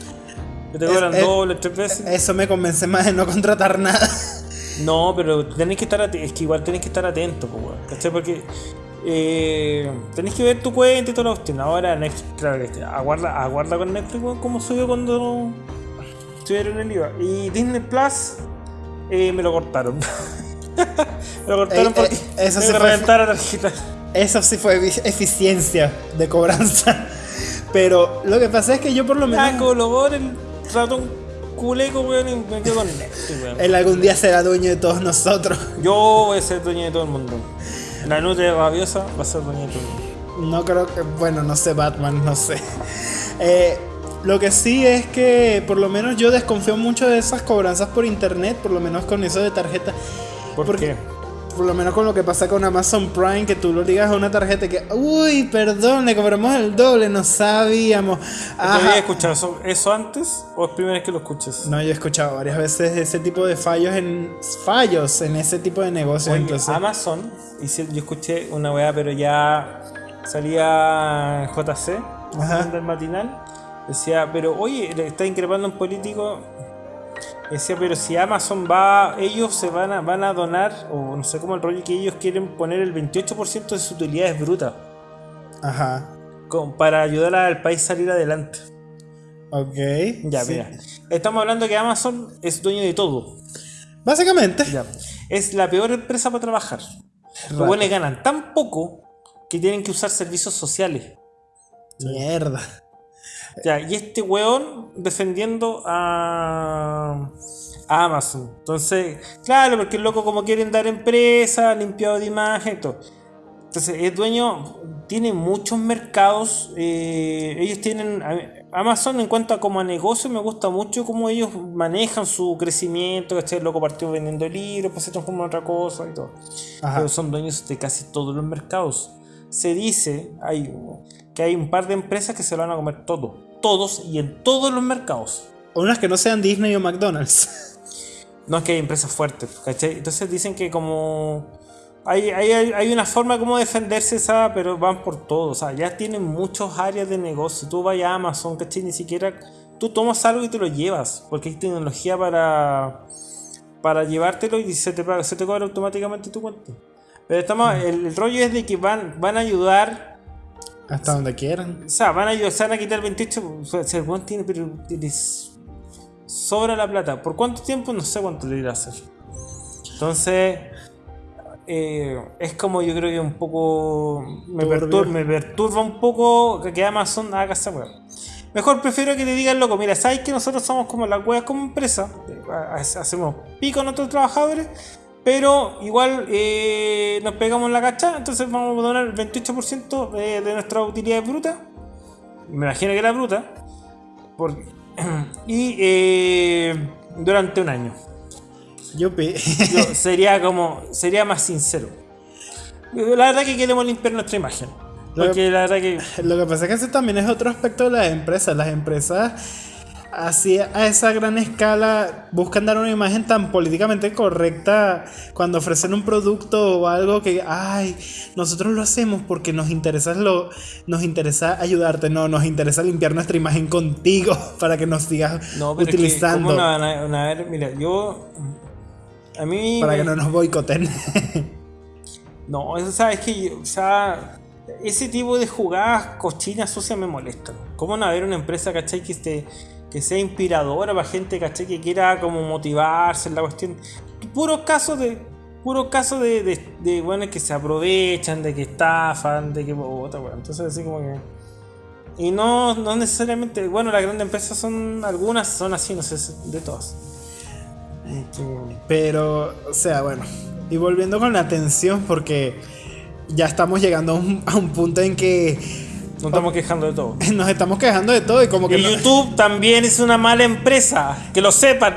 Que te cobran es- doble, tres veces. eso me convence más de no contratar nada. No, pero tenéis que estar atentos. Es que igual tenéis que estar atentos, pues, weón. ¿Cachai? Porque eh, tenéis que ver tu cuenta y toda la cuestión. Ahora, Netflix, claro que aguarda, aguarda con Netflix, como subió cuando subieron el IVA. Y Disney Plus eh, me lo cortaron. me lo cortaron Eh, eh, porque eso me sí fue- reventaron la tarjeta. Eso sí fue efi- eficiencia de cobranza. Pero lo que pasa es que yo por lo menos. Ah, colobor el ratón culeco, weón, y me quedo con Netflix, weón. Él algún día será dueño de todos nosotros. Yo voy a ser dueño de todo el mundo. La nutria rabiosa va a ser mundo. No creo que. Bueno, no sé, Batman, no sé. Eh, lo que sí es que por lo menos yo desconfío mucho de esas cobranzas por internet, por lo menos con eso de tarjeta. ¿Por Porque- qué? Por lo menos con lo que pasa con Amazon Prime, que tú lo digas a una tarjeta que, uy, perdón, le cobramos el doble, no sabíamos. ¿Te Ajá. habías escuchado eso, eso antes o es primera vez que lo escuchas? No, yo he escuchado varias veces ese tipo de fallos en fallos en ese tipo de negocios. Oye, entonces, Amazon, hice- yo escuché una weá, pero ya salía JC, del matinal. Decía, pero oye, le está increpando un político. Decía, pero si Amazon va, ellos se van a, van a donar, o no sé cómo el rollo que ellos quieren poner el 28% de sus utilidades brutas Ajá. con- para ayudar al país a salir adelante. Ok. Ya, sí. mira. Estamos hablando que Amazon es dueño de todo. Básicamente. Ya. Es la peor empresa para trabajar. Los buenos ganan tan poco que tienen que usar servicios sociales. Mierda. Ya, y este weón defendiendo a, a Amazon. Entonces, claro, porque el loco como quieren dar empresa, limpiado de imagen, todo. Entonces, es dueño, tiene muchos mercados. eh, ellos tienen. Amazon, en cuanto a como a negocio, me gusta mucho cómo ellos manejan su crecimiento. ¿cachai? El loco partió vendiendo libros, pues se transforma en otra cosa y todo. Ajá. Pero son dueños de casi todos los mercados. Se dice hay, que hay un par de empresas que se lo van a comer todo. Todos y en todos los mercados. Unas que no sean Disney o McDonald's. No es que hay empresas fuertes, ¿cachai? Entonces dicen que como... Hay, hay, hay- una forma como defenderse esa, pero van por todo. O sea, ya tienen muchas áreas de negocio. Tú vas a Amazon, ¿cachai? Ni siquiera... Tú tomas algo y te lo llevas. Porque hay tecnología para... Para llevártelo y se te, se te cobra automáticamente tu cuenta. Pero estamos, el, el rollo es de que van, van a ayudar. Hasta donde quieran. O sea, van a se van a quitar el 28. O sea, el tiene, pero les sobra la plata. ¿Por cuánto tiempo? No sé cuánto le irá a hacer. Entonces, eh, es como yo creo que un poco. Me, Turbio. pertur- me perturba un poco que Amazon haga esa weá. Mejor prefiero que te digan, loco, mira, sabes que nosotros somos como las weas como empresa, eh, ha- hacemos pico a nuestros trabajadores, pero igual eh, nos pegamos la cacha, entonces vamos a donar el 28% de, de nuestra utilidad bruta. Me imagino que era bruta. y eh, durante un año. Yo sería como. Sería más sincero. La verdad que queremos limpiar nuestra imagen. Lo Porque la verdad que. Lo que pasa es que ese también es otro aspecto de las empresas. Las empresas así a esa gran escala buscan dar una imagen tan políticamente correcta cuando ofrecen un producto o algo que, ay, nosotros lo hacemos porque nos interesa lo, nos interesa ayudarte, no, nos interesa limpiar nuestra imagen contigo para que nos sigas No, pero es que, utilizando ¿cómo no a- ver? Mira, yo. A mí. para me- que no nos boicoten. No, eso sabes que yo- o sea, ese tipo de jugadas cochinas sucias me molestan. ¿Cómo no haber una empresa, cachai, que, esté, que sea inspiradora para gente, cachai, que quiera como motivarse en la cuestión? Puros casos de. Puros casos de, de, weones que se aprovechan, de que estafan, de que. puta, weón. Entonces, así como que. Y no, no necesariamente. Bueno, las grandes empresas son. Algunas son así, no sé, de todas. Pero, o sea, bueno. Y volviendo con la atención, porque ya estamos llegando a un punto en que Nos estamos quejando de todo. nos estamos quejando de todo y como que Y no- YouTube también es una mala empresa, que lo sepan.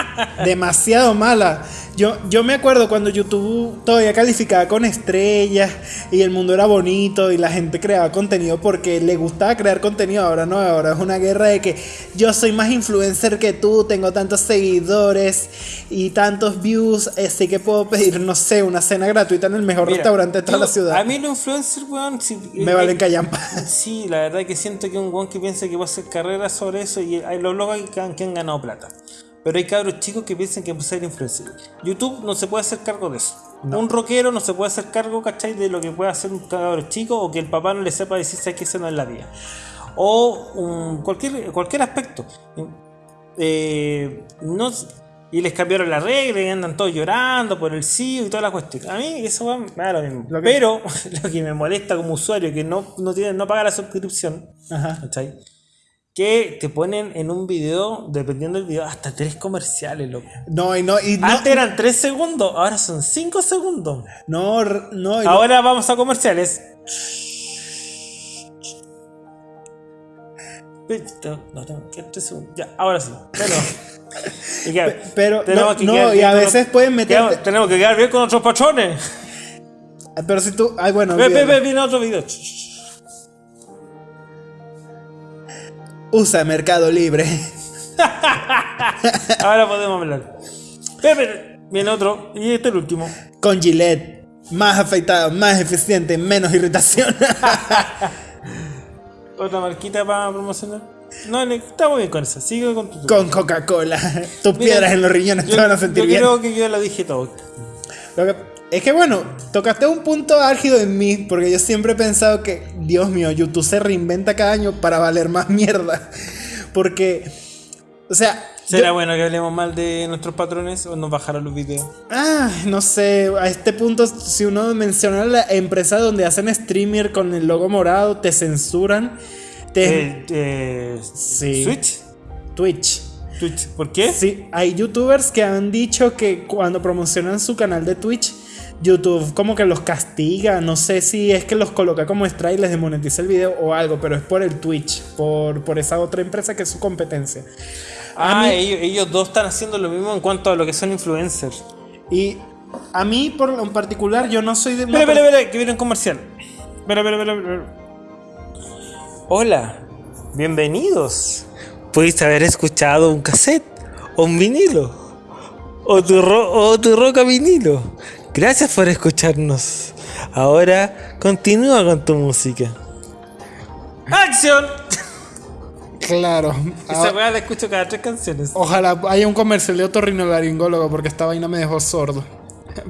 demasiado mala. Yo, yo me acuerdo cuando YouTube todavía calificaba con estrellas y el mundo era bonito y la gente creaba contenido porque le gustaba crear contenido. Ahora no, ahora es una guerra de que yo soy más influencer que tú, tengo tantos seguidores y tantos views, así que puedo pedir, no sé, una cena gratuita en el mejor Mira, restaurante de toda yo- la ciudad. A mí los influencers, weón, si- me eh, valen callampa. Sí, la verdad que siento que un weón que piensa que va a hacer carrera sobre eso y hay los locos que han, que han ganado plata. Pero hay cabros chicos que piensan que puede ser influencer. YouTube no se puede hacer cargo de eso. Un rockero no se puede hacer cargo, ¿cachai? De lo que puede hacer un cabro chico o que el papá no le sepa decir "Sabes que eso no es la vida. O cualquier, cualquier aspecto. Eh, no, y les cambiaron la regla y andan todos llorando por el sí y toda la cuestión. A mí eso me da lo mismo. Lo que- Pero lo que me molesta como usuario que no, no, tiene, no paga la suscripción, Ajá. ¿cachai? Que te ponen en un video, dependiendo del video, hasta tres comerciales, loco. No, y no, y no, Antes eran tres segundos, ahora son cinco segundos. no, no, y no- Ahora vamos a comerciales. Que segundos. Ya, ahora sí. Bueno. Y que- pero tenemos no, que no, quedar y a veces pueden meter. quedamos- tenemos que quedar bien con nuestros patrones. Pero si tú, ay bueno, Ve, ve, ve, viene otro video. usa Mercado Libre. Ahora podemos hablar. Ve, viene otro. Y este es el último. Con Gillette. Más afeitado, más eficiente, menos irritación. Otra marquita para promocionar. No, le- estamos bien con esa. Sigue con tu. Con Coca-Cola. Tus Mira, piedras en los riñones yo- te van a sentir yo bien. creo que yo lo dije todo. Lo que- es que bueno, tocaste un punto álgido en mí, porque yo siempre he pensado que, Dios mío, YouTube se reinventa cada año para valer más mierda. Porque, o sea, ¿Será yo- bueno que hablemos mal de nuestros patrones o nos bajarán los videos? ah, no sé, a este punto, si uno menciona la empresa donde hacen streamer con el logo morado, te censuran. Te, Eh, eh, Sí. ¿Switch? Twitch. ¿Twitch? ¿Por qué? Sí, hay youtubers que han dicho que cuando promocionan su canal de Twitch, YouTube como que los castiga. No sé si es que los coloca como extra y les demonetiza el video o algo, pero es por el Twitch, por, por esa otra empresa que es su competencia. A Ah, mí- ellos, ellos dos están haciendo lo mismo en cuanto a lo que son influencers. Y a mí, por en particular, yo no soy de. Espera, espera, per- espera, que viene un comercial. Espera, espera, espera. Hola, bienvenidos. Pudiste haber escuchado un cassette o un vinilo o tu, ro- o tu roca vinilo. Gracias por escucharnos. Ahora continúa con tu música. ¡Acción! Claro. Esa Ah, weá la escucho cada tres canciones. ojalá haya un comercial de otorrinolaringólogo porque esta vaina me dejó sordo.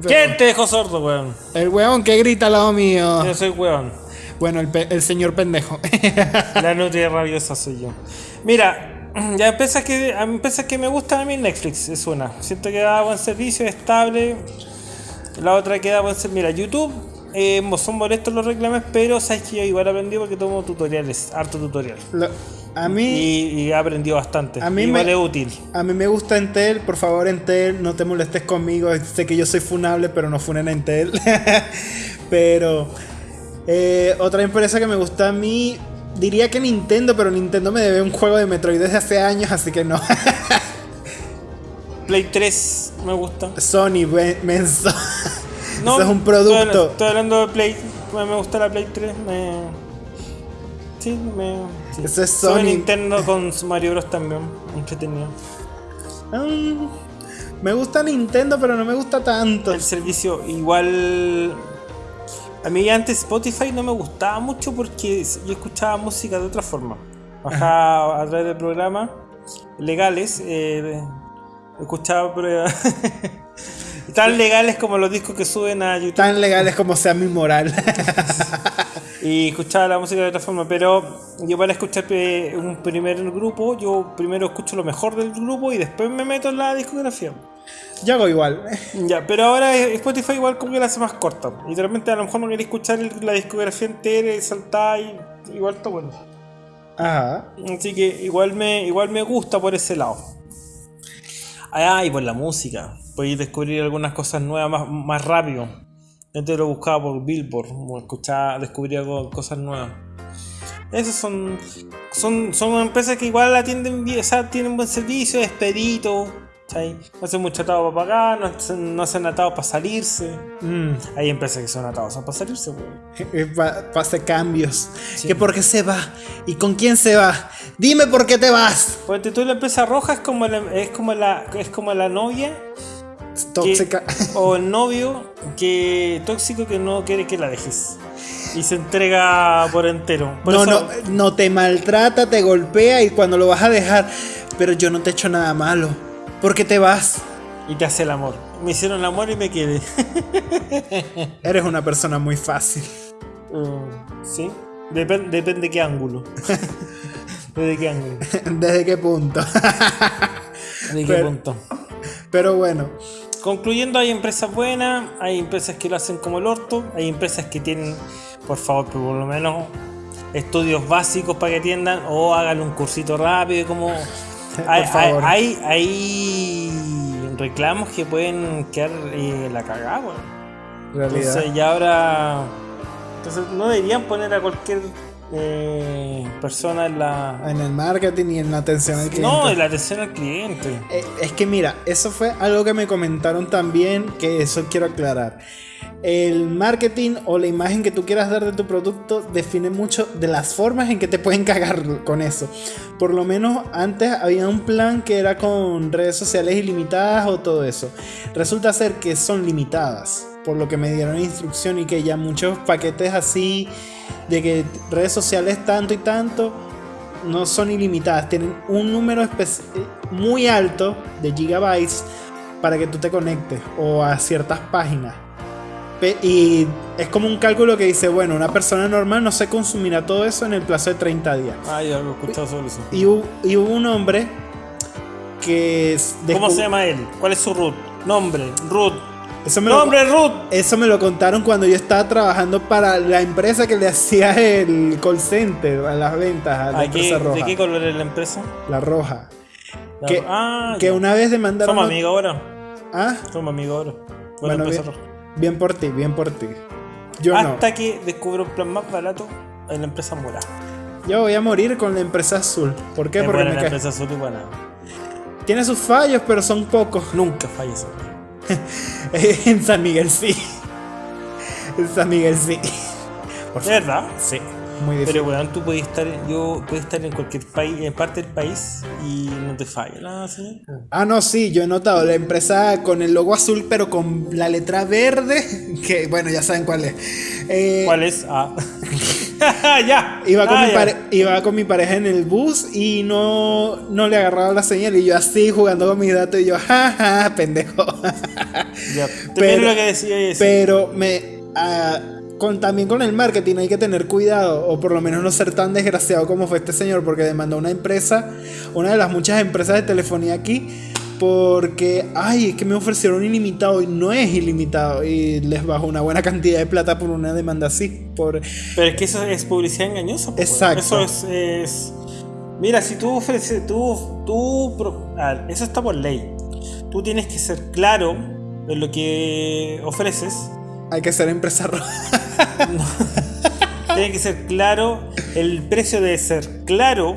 ¿Quién te dejó sordo, weón? El weón que grita al lado mío. Yo soy weón. Bueno, el, señor pendejo. La nutria rabiosa soy yo. Mira, ya empieza que, a que me gusta a mí Netflix, es una. Siento que da buen servicio, es estable. La otra que da buen servicio. Mira, YouTube, eh, son molestos los reclames, pero sabes que yo igual aprendí porque tomo tutoriales, harto tutorial. Lo- a mí. Y, y he aprendido bastante. A mí igual me- es útil. A mí me gusta Entel, por favor Entel, no te molestes conmigo, sé que yo soy funable, pero no funen a Entel. pero eh, otra empresa que me gusta a mí, diría que Nintendo, pero Nintendo me debe un juego de Metroid desde hace años, así que no. Play 3 me gusta. Sony, menso. No, Eso es un Estoy, producto. estoy hablando de Play. Me me gusta la Play 3. Me... Sí, me. Sí. Eso es Sony. Nintendo con su Mario Bros. también. Entretenido. Mm, me gusta Nintendo, pero no me gusta tanto. El servicio, igual. A mí antes Spotify no me gustaba mucho porque yo escuchaba música de otra forma. Bajaba a través de programas legales. eh, escuchaba tan legales como los discos que suben a YouTube. Tan legales como sea mi moral. Y escuchaba la música de otra forma, pero yo para escuchar eh, un primer grupo, yo primero escucho lo mejor del grupo y después me meto en la discografía. yo hago igual. Ya, pero ahora Spotify igual como que la hace más corta. Repente a lo mejor no quería escuchar la discografía entera y saltar y igual está bueno. Ajá. Así que igual me, igual me gusta por ese lado. Ah, y por la música. Podéis descubrir algunas cosas nuevas más, más rápido. Antes lo buscaba por Billboard, como escuchaba, descubría cosas nuevas. Esas son, son, son empresas que igual atienden bien, o sea, tienen buen servicio, expedito. No hacen mucho atado para pagar, no hacen, no hacen atados para salirse. Mm. Hay empresas que son atados para salirse, weón. Pase cambios. Sí. ¿Que por qué se va? ¿Y con quién se va? Dime por qué te vas. Ponte tú la empresa roja es como la, es como la, es como la novia Tóxica. que- o el novio que tóxico que no quiere que la dejes y se entrega por entero. Por no, eso- no, no te maltrata, te golpea y cuando lo vas a dejar, pero yo no te he hecho nada malo. ¿Por qué te vas? Y te hace el amor. Me hicieron el amor y me quedé. Eres una persona muy fácil. Mm, ¿Sí? Depen- depende qué ángulo. ¿Desde qué ángulo? ¿Desde qué punto? ¿De qué Pero- punto? pero bueno, Concluyendo, hay empresas buenas, hay empresas que lo hacen como el orto, hay empresas que tienen, por favor, por lo menos estudios básicos para que atiendan o hagan un cursito rápido, como hay, hay, hay- hay reclamos que pueden quedar eh, la cagada, realidad. Entonces ya ahora, entonces no deberían poner a cualquier eh, persona en la, En el marketing y en la atención al cliente. no, en la atención al cliente. Eh, Es que mira, eso fue algo que me comentaron también, que eso quiero aclarar. El marketing o la imagen que tú quieras dar de tu producto define mucho de las formas en que te pueden cagar con eso. Por lo menos antes había un plan que era con redes sociales ilimitadas o todo eso. Resulta ser que son limitadas, por lo que me dieron instrucción y que ya muchos paquetes así de que redes sociales tanto y tanto no son ilimitadas, tienen un número muy alto de gigabytes para que tú te conectes o a ciertas páginas. Y es como un cálculo que dice, bueno, una persona normal no se consumirá todo eso en el plazo de 30 días. Ah, yo he escuchado sobre eso. Y hubo, y hubo un hombre que... ¿Cómo se llama él? ¿Cuál es su root? Nombre, root. Eso me, lo, Nombre, root. eso me lo contaron cuando yo estaba trabajando para la empresa que le hacía el call center a las ventas a la ¿A empresa qué- roja. ¿De qué color es la empresa? La roja. La- Que, ah, que una vez demandaron... Somos amigos ahora. Ah, Somos amigos ahora. Bueno, bien, roja. bien por ti, bien por ti. Yo Hasta que descubro un plan más barato en la empresa morada. no. Yo voy a morir con la empresa azul. ¿Por qué? Es Porque buena me la empresa azul y buena. Tiene sus fallos, pero son pocos. Nunca falla. en San Miguel sí. En San Miguel sí. Por ¿De verdad? Sí. Muy difícil. Pero weón, tú puedes estar, yo puedes estar en cualquier país, en parte del país y no te falla nada, ¿sí? Ah, no, sí, yo he notado la empresa con el logo azul, pero con la letra verde. Que bueno, ya saben cuál es. Eh, ¿Cuál es? Ah, ya. Iba con, Ah, mi ya. iba con mi pareja en el bus y no, no le agarraba la señal. Y yo así jugando con mis datos y yo, jaja, pendejo. Ya. Pero- lo que decía. Pero me. ah, con, también con el marketing hay que tener cuidado, o por lo menos no ser tan desgraciado como fue este señor, porque demandó a una empresa, una de las muchas empresas de telefonía aquí, porque, ay, es que me ofrecieron ilimitado y no es ilimitado, y les bajó una buena cantidad de plata por una demanda así. Por, Pero es que eso es publicidad engañosa. pues, Exacto. Eso es, es- Mira, si tú ofreces. Tú, tú, ah, eso está por ley. Tú tienes que ser claro en lo que ofreces. hay que ser empresa roja. Tiene que ser claro. El precio debe ser claro.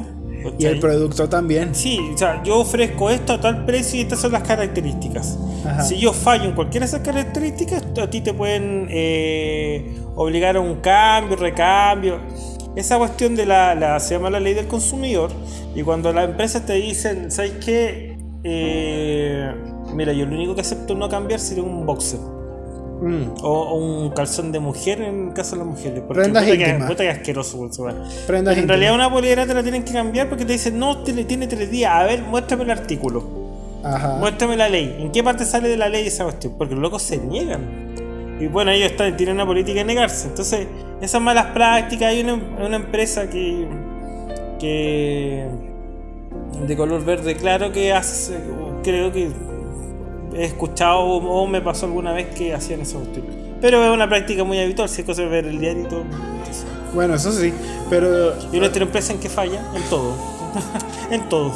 Y el producto también. Sí, o sea, yo ofrezco esto a tal precio y estas son las características. Ajá. Si yo fallo en cualquiera de esas características, a ti te pueden eh, obligar a un cambio, recambio. Esa cuestión de la, la- se llama la ley del consumidor. Y cuando las empresas te dicen, ¿sabes qué? Eh, mira, yo lo único que acepto no cambiar sería un boxer. Mm, O, o un calzón de mujer en el caso de las mujeres. Porque Prendas puta que, íntimas. puta que asqueroso, weá. Prendas en realidad una polera te la tienen que cambiar porque te dicen, no, te- tiene tres días. A ver, muéstrame el artículo. Ajá. Muéstrame la ley. ¿En qué parte sale de la ley esa cuestión? Porque los locos se niegan. Y bueno, ellos están, tienen una política de negarse. Entonces, esas malas prácticas, hay una, una empresa que, que de color verde claro que hace, creo que he escuchado o, me pasó alguna vez que hacían esa cuestión. Pero es una práctica muy habitual, si es cosa de ver el diario y todo. Bueno, eso sí, pero... y nuestra empresa en que falla, en todo. en todo.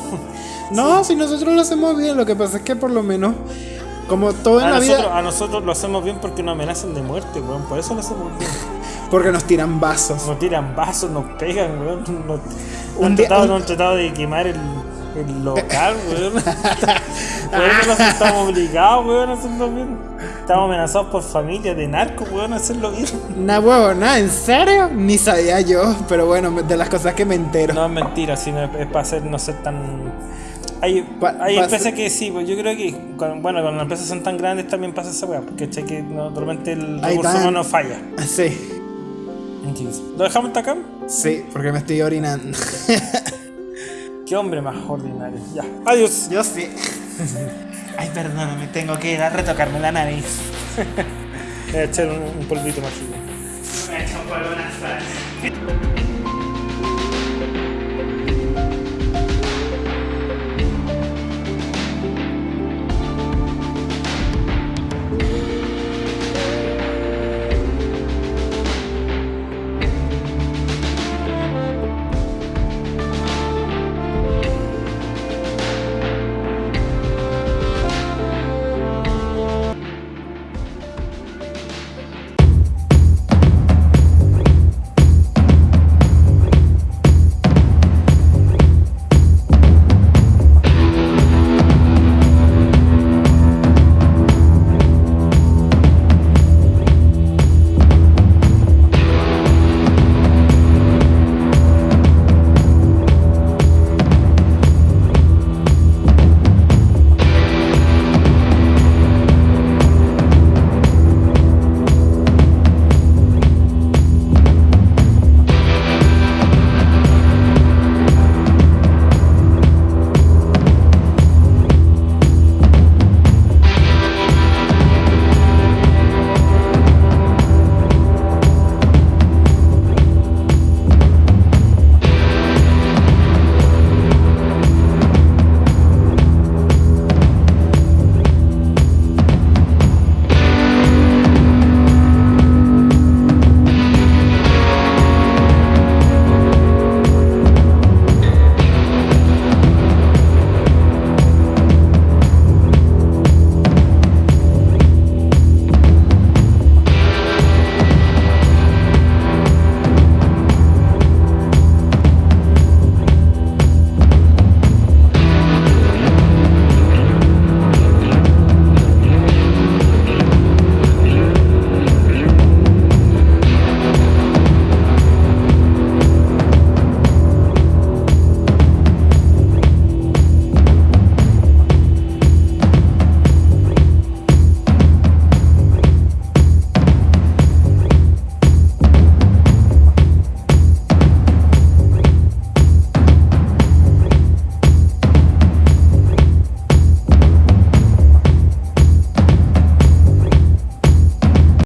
No, si nosotros lo hacemos bien, lo que pasa es que por lo menos, como todo en A la nosotros, vida, a nosotros lo hacemos bien porque nos amenazan de muerte, weón. Por eso lo hacemos bien. porque nos tiran vasos. Nos tiran vasos, nos pegan, weón. Nos Un han, día- tratado, un- nos han tratado de quemar el, el local, weón. Por eso nos estamos obligados, weón, a hacerlo bien. Estamos amenazados por familias de narcos, weón, a hacerlo bien. Nah, huevo, nada, ¿en serio? Ni sabía yo, pero bueno, de las cosas que me entero. No es mentira, sino es, para hacer, no ser tan. Hay, hay empresas que sí, pues yo creo que bueno, cuando las empresas son tan grandes también pasa esa weá, porque ¿cachai? que no, normalmente el Ahí recurso humano falla. Sí, Entonces, ¿Lo dejamos hasta acá? sí, porque me estoy orinando. Qué hombre más ordinario. Ya. Adiós. Yo sí. Ay, perdóname, tengo que ir a retocarme la nariz. Voy a echar un, un polvito mágico. Me he hecho polvo nasal.